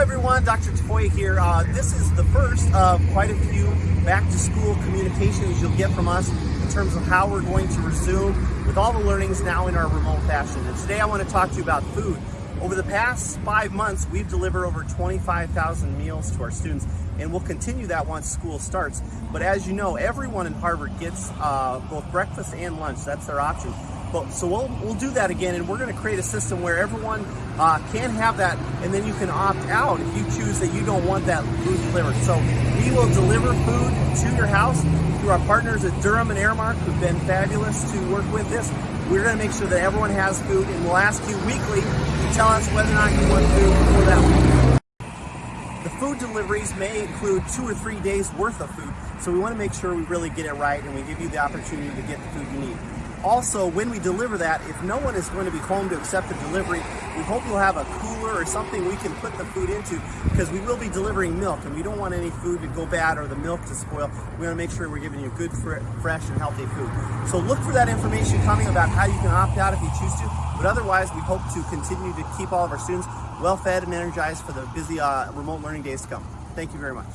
everyone, Dr. Tafoya here. Uh, this is the first of quite a few back to school communications you'll get from us in terms of how we're going to resume with all the learnings now in our remote fashion. And today I want to talk to you about food. Over the past five months, we've delivered over 25,000 meals to our students, and we'll continue that once school starts. But as you know, everyone in Harvard gets uh, both breakfast and lunch. That's their option. But, so we'll, we'll do that again, and we're going to create a system where everyone uh, can have that, and then you can opt out if you choose that you don't want that food delivered. So we will deliver food to your house through our partners at Durham and Aramark, who've been fabulous to work with this. We're going to make sure that everyone has food, and we'll ask you weekly to tell us whether or not you want food for that week. The food deliveries may include two or three days worth of food, so we want to make sure we really get it right and we give you the opportunity to get the food you need. Also, when we deliver that, if no one is going to be home to accept the delivery, we hope you'll have a cooler or something we can put the food into because we will be delivering milk and we don't want any food to go bad or the milk to spoil. We want to make sure we're giving you good, fresh, and healthy food. So look for that information coming about how you can opt out if you choose to. But otherwise, we hope to continue to keep all of our students well fed and energized for the busy uh, remote learning days to come. Thank you very much.